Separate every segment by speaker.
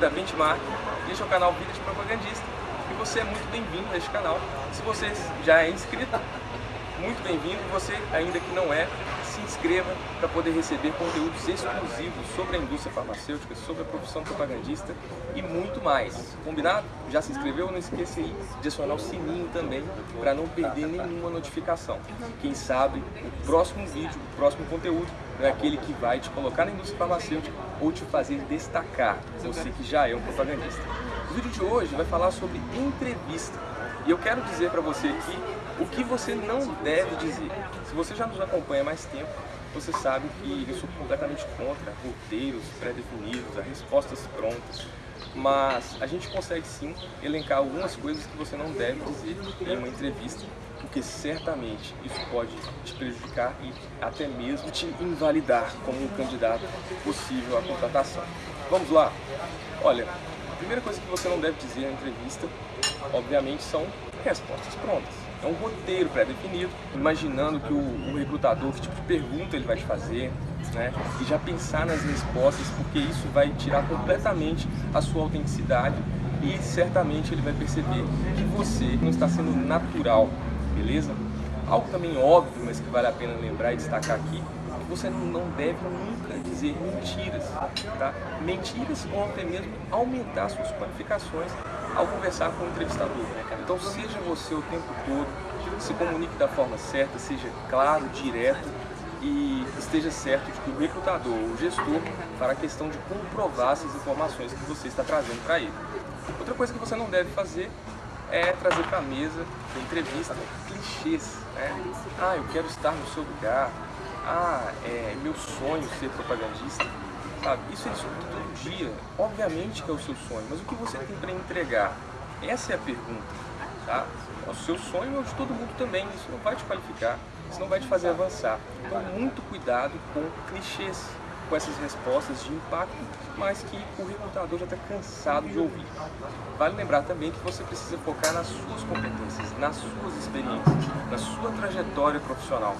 Speaker 1: Da Benchmark. Este é o canal Vida de Propagandista e você é muito bem-vindo a este canal. Se você já é inscrito, muito bem-vindo. Você ainda que não é, se inscreva para poder receber conteúdos exclusivos sobre a indústria farmacêutica, sobre a profissão propagandista e muito mais. Combinado? Já se inscreveu? Não esqueça aí de acionar o sininho também para não perder nenhuma notificação. Quem sabe o próximo vídeo, o próximo conteúdo é aquele que vai te colocar na indústria farmacêutica ou te fazer destacar, você que já é um propagandista. O vídeo de hoje vai falar sobre entrevista. E eu quero dizer para você aqui o que você não deve dizer. Se você já nos acompanha há mais tempo, você sabe que eu sou completamente contra roteiros pré-definidos, respostas prontas. Mas a gente consegue sim elencar algumas coisas que você não deve dizer em uma entrevista, porque certamente isso pode te prejudicar e até mesmo te invalidar como um candidato possível à contratação. Vamos lá? Olha, primeira coisa que você não deve dizer na entrevista, obviamente, são respostas prontas é um roteiro pré-definido, imaginando que o, o, recrutador, que tipo de pergunta ele vai te fazer, né? E já pensar nas respostas, porque isso vai tirar completamente a sua autenticidade e certamente ele vai perceber que você não está sendo natural, beleza? Algo também óbvio, mas que vale a pena lembrar e destacar aqui, você não deve nunca dizer mentiras, tá? Mentiras ou até mesmo aumentar suas qualificações ao conversar com o entrevistador. Então seja você o tempo todo, se comunique da forma certa, seja claro, direto e esteja certo de que o recrutador ou o gestor fará questão de comprovar essas informações que você está trazendo para ele. Outra coisa que você não deve fazer é trazer para a mesa da entrevista clichês. Né? Ah, eu quero estar no seu lugar. Ah, é meu sonho ser propagandista. Sabe? Isso é isso todo dia. Obviamente que é o seu sonho, mas o que você tem para entregar? Essa é a pergunta. Tá? O seu sonho é o de todo mundo também. Isso não vai te qualificar, isso não vai te fazer avançar. Então, muito cuidado com clichês, com essas respostas de impacto, mas que o recrutador já está cansado de ouvir. Vale lembrar também que você precisa focar nas suas competências, nas suas experiências, na sua trajetória profissional.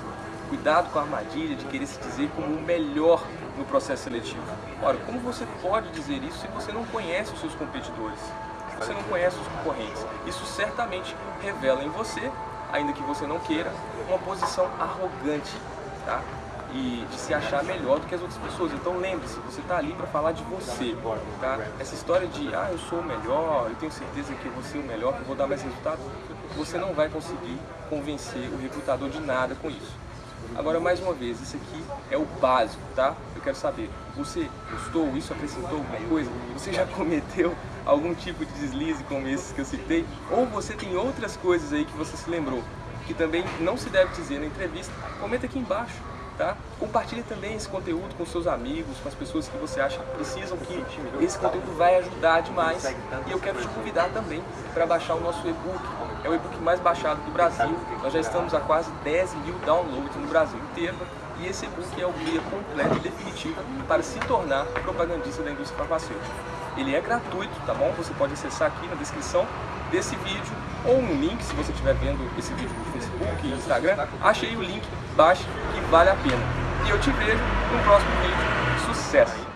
Speaker 1: Cuidado com a armadilha de querer se dizer como o melhor no processo seletivo. Ora, como você pode dizer isso se você não conhece os seus competidores? Se você não conhece os concorrentes? Isso certamente revela em você, ainda que você não queira, uma posição arrogante, tá? e de se achar melhor do que as outras pessoas. Então lembre-se, você está ali para falar de você, tá? Essa história de, ah, eu sou o melhor, eu tenho certeza que eu vou ser o melhor, que eu vou dar mais resultados, você não vai conseguir convencer o recrutador de nada com isso. Agora, mais uma vez, isso aqui é o básico, tá? Eu quero saber, você gostou, isso acrescentou alguma coisa? Você já cometeu algum tipo de deslize como esses que eu citei? Ou você tem outras coisas aí que você se lembrou, que também não se deve dizer na entrevista? Comenta aqui embaixo. Tá? Compartilhe também esse conteúdo com seus amigos, com as pessoas que você acha que precisam, que esse conteúdo vai ajudar demais. E eu quero te convidar também para baixar o nosso e-book. É o e-book mais baixado do Brasil. Nós já estamos a quase 10 mil downloads no Brasil inteiro. E esse e-book é o guia completo e definitivo para se tornar propagandista da indústria farmacêutica. Ele é gratuito, tá bom? Você pode acessar aqui na descrição desse vídeo ou um link, se você estiver vendo esse vídeo no Facebook Instagram, achei o link, baixe que vale a pena. E eu te vejo no próximo vídeo. Sucesso!